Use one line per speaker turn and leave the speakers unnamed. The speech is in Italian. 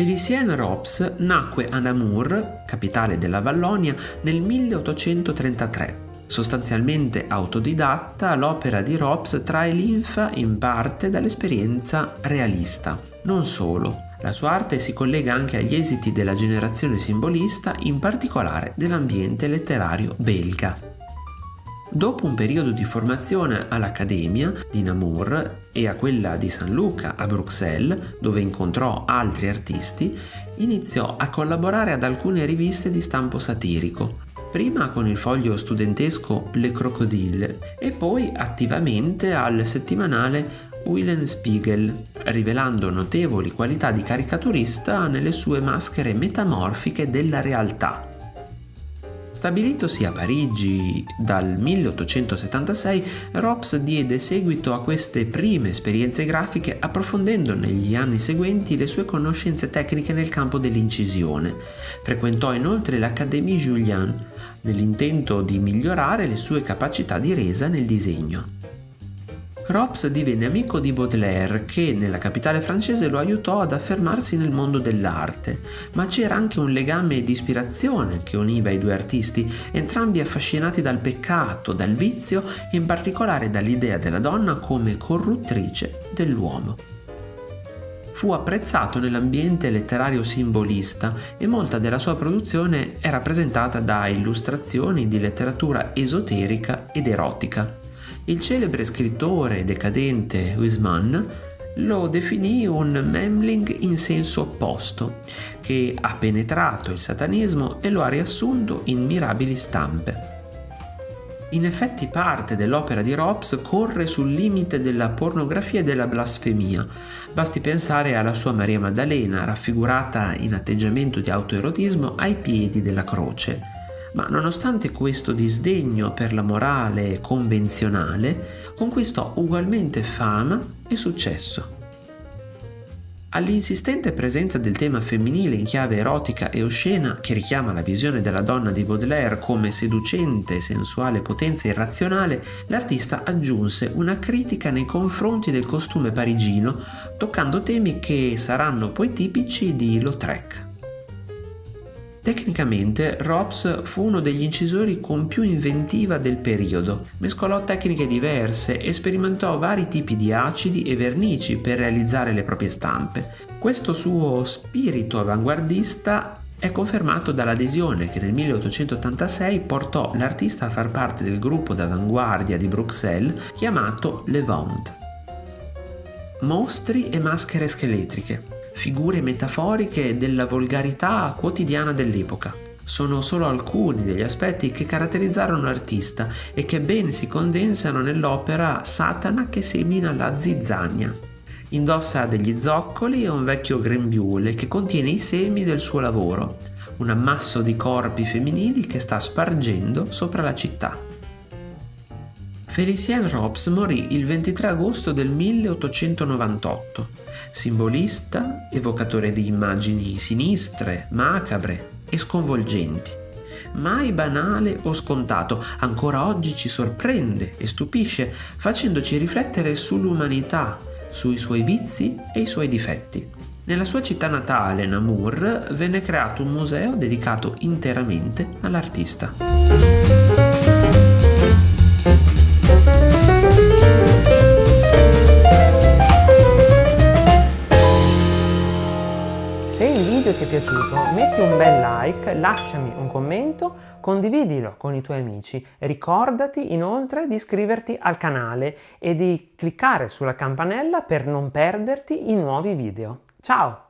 Félicien Rops nacque a Namur, capitale della Vallonia, nel 1833. Sostanzialmente autodidatta, l'opera di Rops trae linfa in parte dall'esperienza realista. Non solo, la sua arte si collega anche agli esiti della generazione simbolista, in particolare dell'ambiente letterario belga. Dopo un periodo di formazione all'Accademia di Namur e a quella di San Luca a Bruxelles, dove incontrò altri artisti, iniziò a collaborare ad alcune riviste di stampo satirico, prima con il foglio studentesco Le Crocodile e poi attivamente al settimanale Spiegel, rivelando notevoli qualità di caricaturista nelle sue maschere metamorfiche della realtà Stabilitosi a Parigi dal 1876, Rops diede seguito a queste prime esperienze grafiche approfondendo negli anni seguenti le sue conoscenze tecniche nel campo dell'incisione. Frequentò inoltre l'Académie Julian nell'intento di migliorare le sue capacità di resa nel disegno. Rops divenne amico di Baudelaire che nella capitale francese lo aiutò ad affermarsi nel mondo dell'arte, ma c'era anche un legame di ispirazione che univa i due artisti, entrambi affascinati dal peccato, dal vizio e in particolare dall'idea della donna come corruttrice dell'uomo. Fu apprezzato nell'ambiente letterario simbolista e molta della sua produzione è rappresentata da illustrazioni di letteratura esoterica ed erotica. Il celebre scrittore decadente Huisman lo definì un Memling in senso opposto, che ha penetrato il satanismo e lo ha riassunto in mirabili stampe. In effetti parte dell'opera di Robs corre sul limite della pornografia e della blasfemia. Basti pensare alla sua Maria Maddalena, raffigurata in atteggiamento di autoerotismo ai piedi della croce ma nonostante questo disdegno per la morale convenzionale, conquistò ugualmente fama e successo. All'insistente presenza del tema femminile in chiave erotica e oscena che richiama la visione della donna di Baudelaire come seducente sensuale potenza irrazionale, l'artista aggiunse una critica nei confronti del costume parigino, toccando temi che saranno poi tipici di Lautrec. Tecnicamente Robs fu uno degli incisori con più inventiva del periodo. Mescolò tecniche diverse e sperimentò vari tipi di acidi e vernici per realizzare le proprie stampe. Questo suo spirito avanguardista è confermato dall'adesione che nel 1886 portò l'artista a far parte del gruppo d'avanguardia di Bruxelles chiamato Levant. Mostri e maschere scheletriche figure metaforiche della volgarità quotidiana dell'epoca. Sono solo alcuni degli aspetti che caratterizzarono l'artista e che ben si condensano nell'opera Satana che semina la zizzania. Indossa degli zoccoli e un vecchio grembiule che contiene i semi del suo lavoro, un ammasso di corpi femminili che sta spargendo sopra la città. Felicien Robes morì il 23 agosto del 1898, simbolista, evocatore di immagini sinistre, macabre e sconvolgenti. Mai banale o scontato, ancora oggi ci sorprende e stupisce, facendoci riflettere sull'umanità, sui suoi vizi e i suoi difetti. Nella sua città natale, Namur, venne creato un museo dedicato interamente all'artista.
Video ti è piaciuto metti un bel like, lasciami un commento, condividilo con i tuoi amici. Ricordati inoltre di iscriverti al canale e di cliccare sulla campanella per non perderti i nuovi video. Ciao!